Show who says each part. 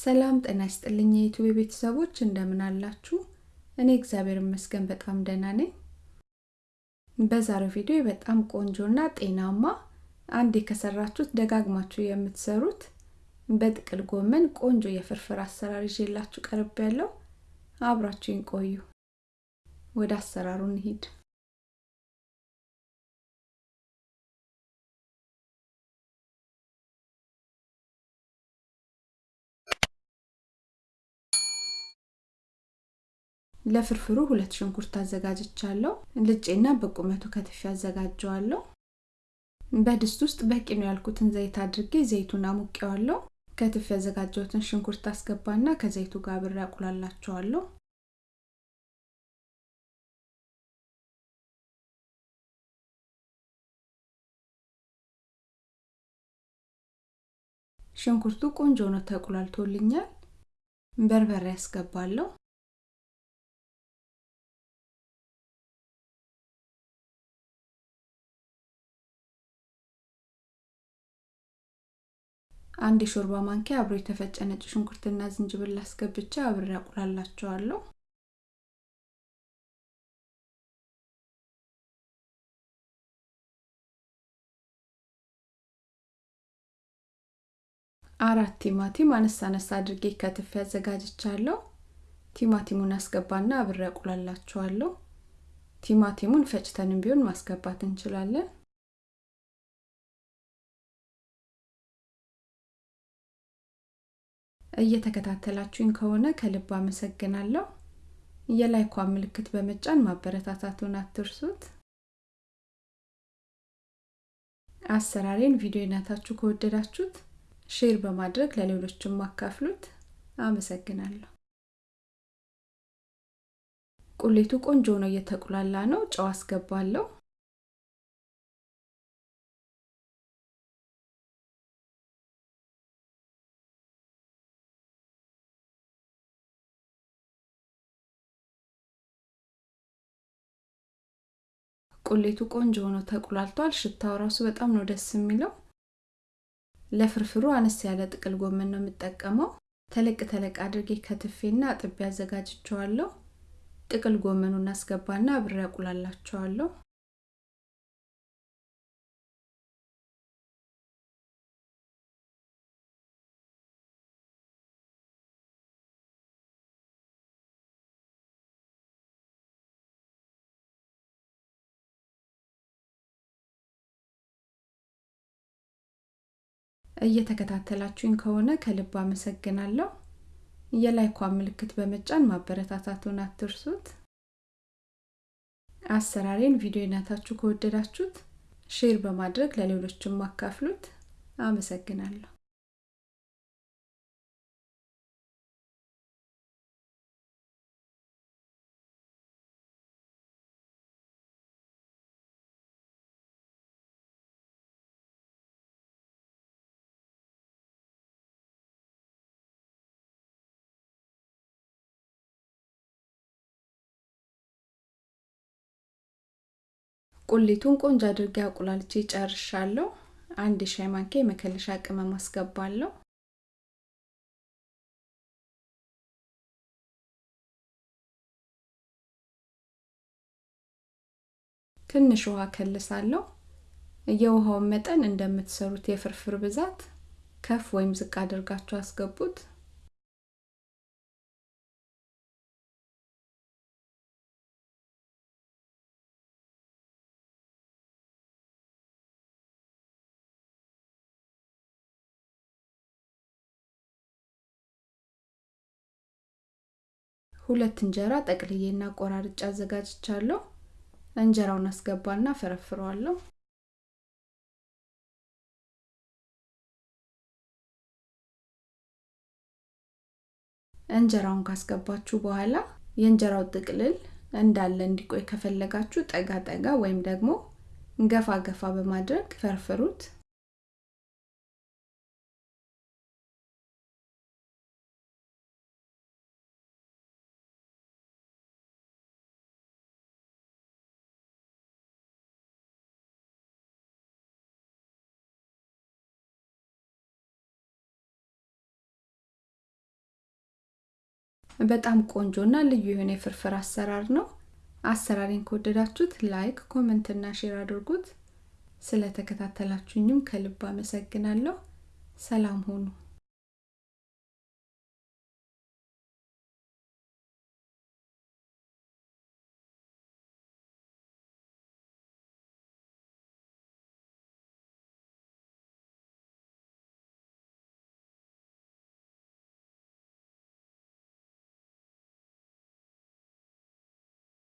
Speaker 1: ሰላም ጤና ይስጥልኝ የዩቲዩብ ቤተሰቦች እንደምን አላችሁ? እኔ እግዚአብሔር ይመስገን በጣም ደህና ነኝ። በዛሬው ቪዲዮ በጣም ቆንጆና ጤናማ አንዴ ከሰራችሁት ደጋግማችሁ የምትሰሩት በጥቅል ጎመን ቆንጆ የፍርፍር አሰራር ይዤላችሁ ቀርብ ያለው አብራችሁኝ ቆዩ። ወደ አሰራሩ እንሂድ። ለፍርፍሩ ሁለት ሽንኩርት አዘጋጅቻለሁ። ልጬና በቁመቱ ከትፌ አዘጋጀዋለሁ። በድስት ውስጥ በቂ ነው ያልኩትን ዘይት አድርጌ ዘይቱን አሙቄዋለሁ። ከትፌ ያዘጋጀሁትን ሽንኩርት አስገባና ከዘይቱ ጋር አብሬ አቁላላቸዋለሁ። ሽንኩርቱ ቆንጆ ነው ተቁላልቶልኛል። በርበሬ ያስገባለሁ። አንድ የሾርባ ማንኪያ አብሮ የተፈጨ ነጭ ሽንኩርትና ዝንጅብል አስገብቼ አብሬ አቁላላቸዋለሁ። አራት ቲማቲም አነሳ አነሳ አድርጌ ከትፌ አዘጋጅቻለሁ። ቲማቲሙን አስገባና አብሬ አቁላላቸዋለሁ። ቲማቲሙን ፈጭተንም ቢሆን ማስገባት እንችላለን። እየተከታተላችሁኝ ከሆነ ከልብ አመሰግናለሁ። የላይኳ ምልክት በመጫን ማበረታታቱን አትርሱት። አሰራሬን ቪዲዮ አይታችሁ ከወደዳችሁት share በማድረግ ለሌሎችም ማካፍሉት። አመሰግናለሁ። ቁሌቱ ቆንጆ ነው፣ እየተቁላላ ነው። ጨው አስገባለሁ። ቁሌቱ ቆንጆ ሆኖ ተቁላልቷል። ሽታው ራሱ በጣም ነው ደስ የሚለው። ለፍርፍሩ አነስ ያለ ጥቅል ጎመን ነው የምጠቀመው። ተለቅ ተለቅ አድርጌ ከትፌና አጥቤ አዘጋጅቸዋለሁ። ጥቅል ጎመኑን አስገባና አብሬ አቁላላቸዋለሁ። እየተከታተላችሁኝ ከሆነ ከልብ አመሰግናለሁ። የ like ዋ ምልክት በመጫን ማበረታታቱን አትርሱት። አሰራሬን ቪዲዮ አይታችሁ ከወደዳችሁት share በማድረግ ለሌሎችም ማካፍሉት። አመሰግናለሁ። ቁሊቱን ቆንጆ አድርጌ አቁላልቼ ጨርሻለሁ። አንድ ሻይ ማንኪያ የመከለሻ ቅመም አስገባለሁ። ትንሽ ውሃ ከልሳለሁ። የውሃውን መጠን እንደምትሰሩት የፍርፍር ብዛት ከፍ ወይም ዝቅ አድርጋችሁ አስገቡት። ሁለት እንጀራ ጠቅልዬና ቆራርጬ አዘጋጅቻለሁ። እንጀራውን አስገባና ፈረፍረዋለሁ። እንጀራውን ካስገባችሁ በኋላ የእንጀራው ጥቅልል እንዳለ እንዲቆይ ከፈለጋችሁ ጠጋ ጠጋ ወይም ደግሞ ገፋ ገፋ በማድረግ ፈርፍሩት። በጣም ቆንጆና ልዩ የሆነ የፍርፍር አሰራር ነው። አሰራሬን ከወደዳችሁት like፣ comment እና share አድርጉት። ስለተከታተላችሁኝም ከልብ አመሰግናለሁ። ሰላም ሁኑ።